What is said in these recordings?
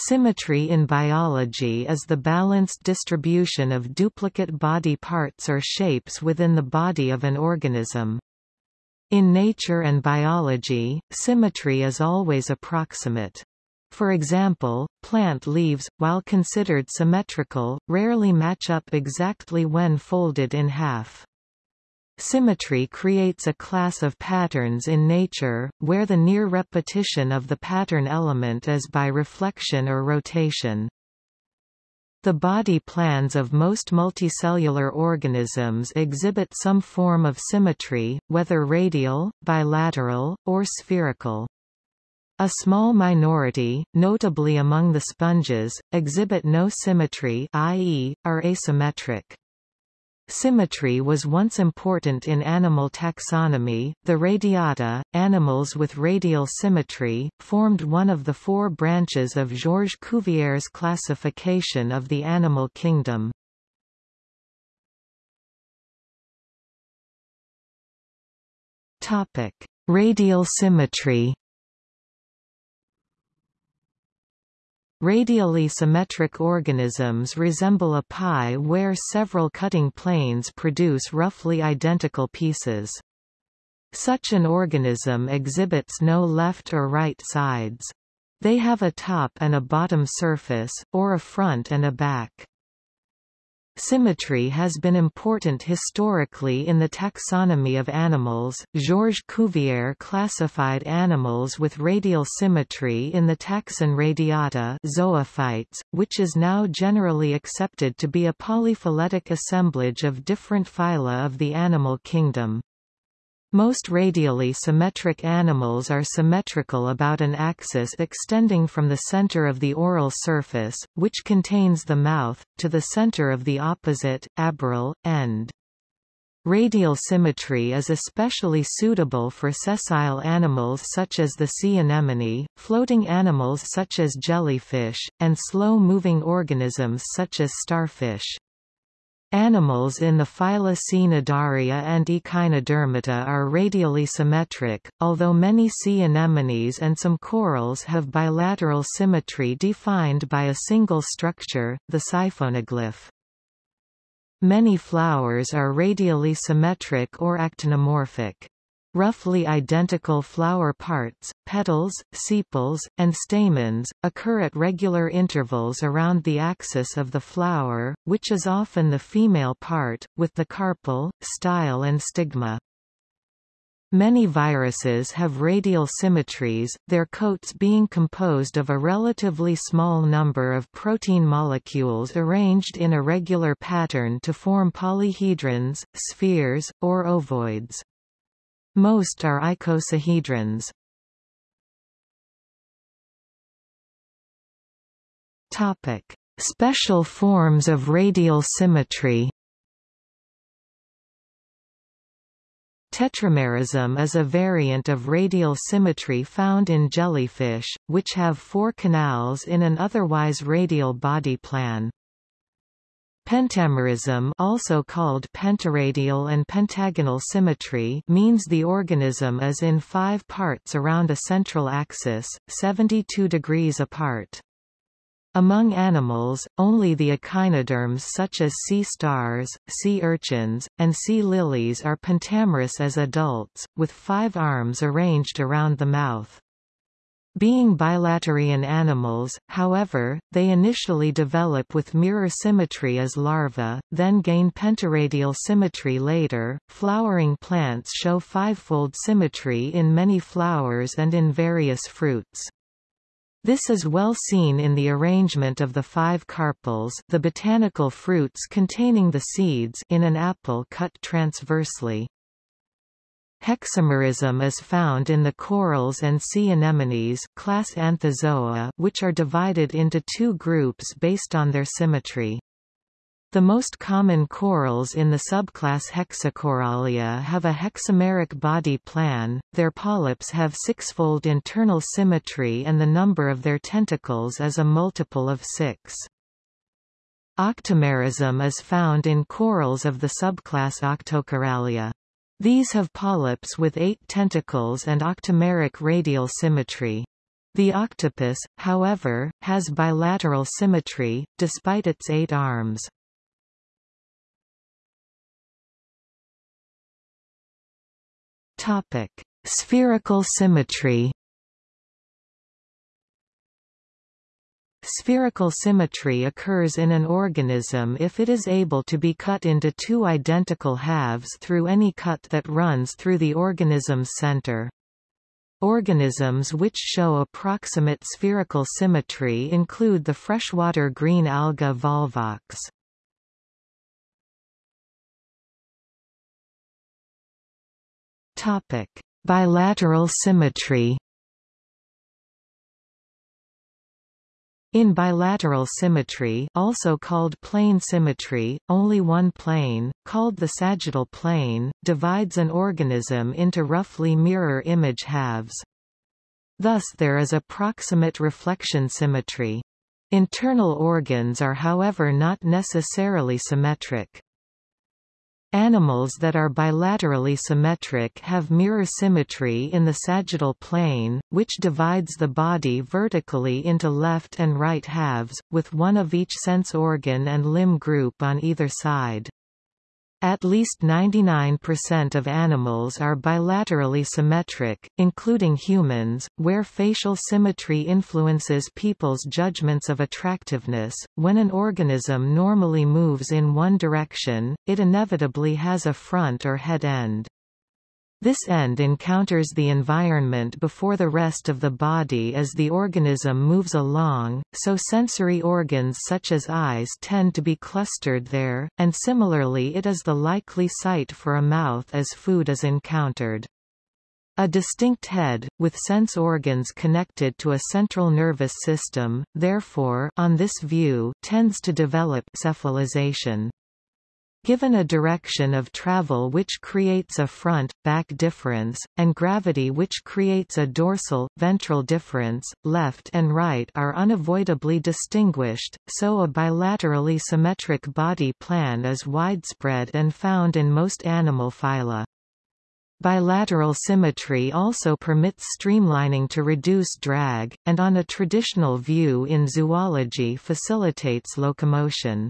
Symmetry in biology is the balanced distribution of duplicate body parts or shapes within the body of an organism. In nature and biology, symmetry is always approximate. For example, plant leaves, while considered symmetrical, rarely match up exactly when folded in half. Symmetry creates a class of patterns in nature, where the near repetition of the pattern element is by reflection or rotation. The body plans of most multicellular organisms exhibit some form of symmetry, whether radial, bilateral, or spherical. A small minority, notably among the sponges, exhibit no symmetry i.e., are asymmetric. Symmetry was once important in animal taxonomy. The radiata, animals with radial symmetry, formed one of the four branches of Georges Cuvier's classification of the animal kingdom. Topic: Radial symmetry. Radially symmetric organisms resemble a pie where several cutting planes produce roughly identical pieces. Such an organism exhibits no left or right sides. They have a top and a bottom surface, or a front and a back. Symmetry has been important historically in the taxonomy of animals. Georges Cuvier classified animals with radial symmetry in the taxon Radiata zoophytes, which is now generally accepted to be a polyphyletic assemblage of different phyla of the animal kingdom. Most radially symmetric animals are symmetrical about an axis extending from the center of the oral surface, which contains the mouth, to the center of the opposite, aboral, end. Radial symmetry is especially suitable for sessile animals such as the sea anemone, floating animals such as jellyfish, and slow-moving organisms such as starfish. Animals in the phyla Cnidaria and Echinodermata are radially symmetric, although many sea anemones and some corals have bilateral symmetry defined by a single structure, the siphonoglyph. Many flowers are radially symmetric or actinomorphic. Roughly identical flower parts, petals, sepals, and stamens, occur at regular intervals around the axis of the flower, which is often the female part, with the carpel, style and stigma. Many viruses have radial symmetries, their coats being composed of a relatively small number of protein molecules arranged in a regular pattern to form polyhedrons, spheres, or ovoids. Most are icosahedrons. Topic: Special forms of radial symmetry. Tetramerism is a variant of radial symmetry found in jellyfish, which have four canals in an otherwise radial body plan. Pentamerism also called pentaradial and pentagonal symmetry means the organism is in five parts around a central axis, 72 degrees apart. Among animals, only the echinoderms such as sea stars, sea urchins, and sea lilies are pentamerous as adults, with five arms arranged around the mouth. Being bilaterian animals, however, they initially develop with mirror symmetry as larvae, then gain pentaradial symmetry later. Flowering plants show fivefold symmetry in many flowers and in various fruits. This is well seen in the arrangement of the five carpels the botanical fruits containing the seeds in an apple cut transversely. Hexamerism is found in the corals and sea anemones class Anthozoa which are divided into two groups based on their symmetry. The most common corals in the subclass Hexacorallia have a hexameric body plan, their polyps have sixfold internal symmetry and the number of their tentacles is a multiple of six. Octamerism is found in corals of the subclass Octocorallia. These have polyps with eight tentacles and octameric radial symmetry. The octopus, however, has bilateral symmetry, despite its eight arms. Topic. Spherical symmetry Spherical symmetry occurs in an organism if it is able to be cut into two identical halves through any cut that runs through the organism's center. Organisms which show approximate spherical symmetry include the freshwater green alga volvox. Bilateral symmetry In bilateral symmetry also called plane symmetry, only one plane, called the sagittal plane, divides an organism into roughly mirror image halves. Thus there is approximate reflection symmetry. Internal organs are however not necessarily symmetric. Animals that are bilaterally symmetric have mirror symmetry in the sagittal plane, which divides the body vertically into left and right halves, with one of each sense organ and limb group on either side. At least 99% of animals are bilaterally symmetric, including humans, where facial symmetry influences people's judgments of attractiveness. When an organism normally moves in one direction, it inevitably has a front or head end. This end encounters the environment before the rest of the body as the organism moves along, so sensory organs such as eyes tend to be clustered there, and similarly it is the likely site for a mouth as food is encountered. A distinct head, with sense organs connected to a central nervous system, therefore on this view, tends to develop cephalization. Given a direction of travel which creates a front-back difference, and gravity which creates a dorsal-ventral difference, left and right are unavoidably distinguished, so a bilaterally symmetric body plan is widespread and found in most animal phyla. Bilateral symmetry also permits streamlining to reduce drag, and on a traditional view in zoology facilitates locomotion.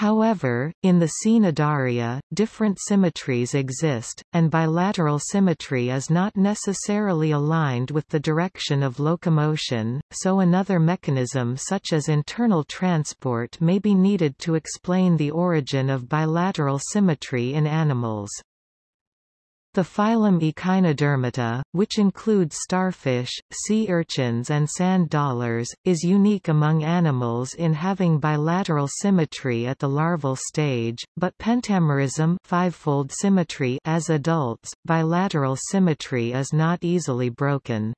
However, in the Cnidaria, different symmetries exist, and bilateral symmetry is not necessarily aligned with the direction of locomotion, so another mechanism such as internal transport may be needed to explain the origin of bilateral symmetry in animals. The phylum Echinodermata, which includes starfish, sea urchins and sand dollars, is unique among animals in having bilateral symmetry at the larval stage, but pentamerism fivefold symmetry as adults, bilateral symmetry is not easily broken.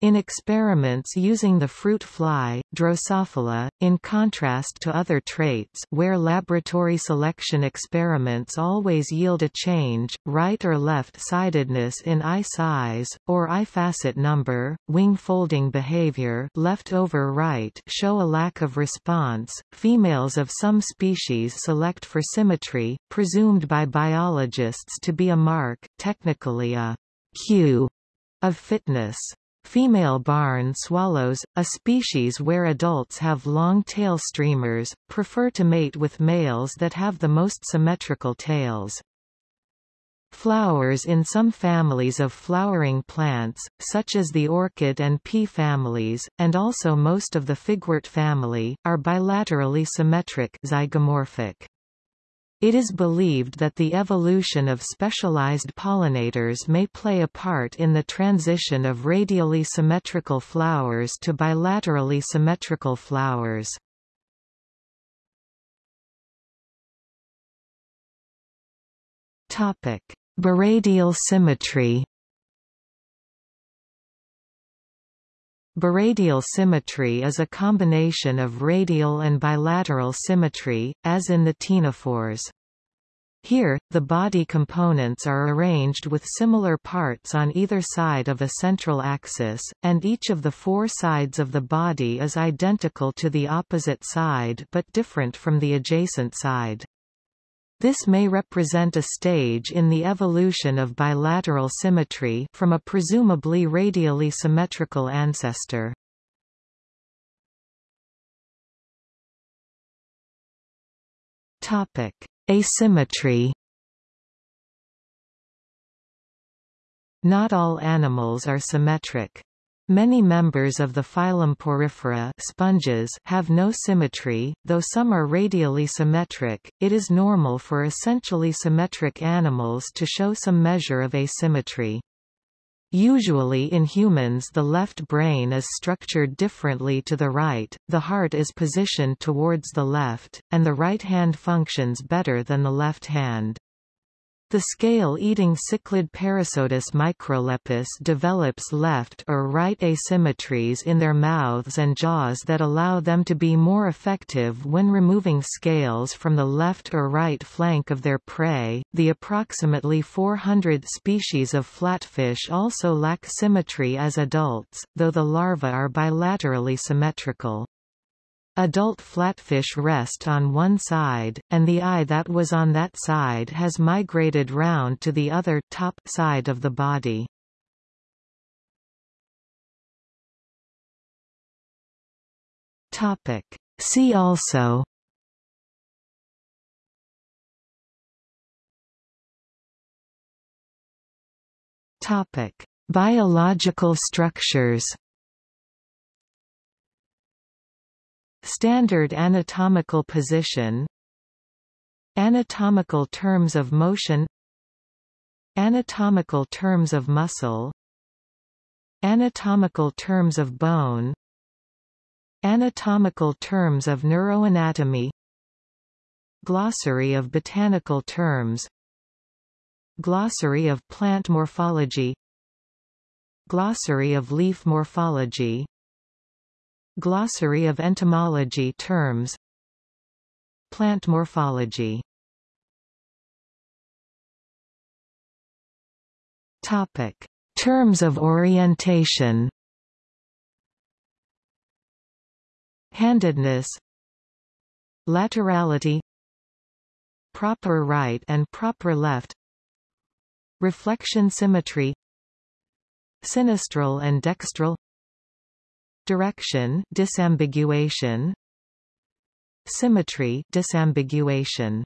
In experiments using the fruit fly, Drosophila, in contrast to other traits where laboratory selection experiments always yield a change, right or left-sidedness in eye size, or eye facet number, wing folding behavior left over right show a lack of response. Females of some species select for symmetry, presumed by biologists to be a mark, technically a cue, of fitness. Female barn swallows, a species where adults have long tail streamers, prefer to mate with males that have the most symmetrical tails. Flowers in some families of flowering plants, such as the orchid and pea families, and also most of the figwort family, are bilaterally symmetric zygomorphic. It is believed that the evolution of specialized pollinators may play a part in the transition of radially symmetrical flowers to bilaterally symmetrical flowers. Topic: Biradial symmetry Biradial symmetry is a combination of radial and bilateral symmetry, as in the ctenophores. Here, the body components are arranged with similar parts on either side of a central axis, and each of the four sides of the body is identical to the opposite side but different from the adjacent side. This may represent a stage in the evolution of bilateral symmetry from a presumably radially symmetrical ancestor. Topic: Asymmetry. Not all animals are symmetric. Many members of the phylum Porifera sponges have no symmetry, though some are radially symmetric. It is normal for essentially symmetric animals to show some measure of asymmetry. Usually in humans the left brain is structured differently to the right, the heart is positioned towards the left, and the right hand functions better than the left hand. The scale-eating cichlid Perissodus microlepis develops left or right asymmetries in their mouths and jaws that allow them to be more effective when removing scales from the left or right flank of their prey. The approximately 400 species of flatfish also lack symmetry as adults, though the larvae are bilaterally symmetrical. Adult flatfish rest on one side, and the eye that was on that side has migrated round to the other top side of the body. Topic. See also Topic. Biological structures Standard anatomical position Anatomical terms of motion Anatomical terms of muscle Anatomical terms of bone Anatomical terms of neuroanatomy Glossary of botanical terms Glossary of plant morphology Glossary of leaf morphology Glossary of entomology terms. Plant morphology. Topic. Terms of orientation. Handedness. Laterality. Proper right and proper left. Reflection symmetry. Sinistral and dextral Direction disambiguation. Symmetry disambiguation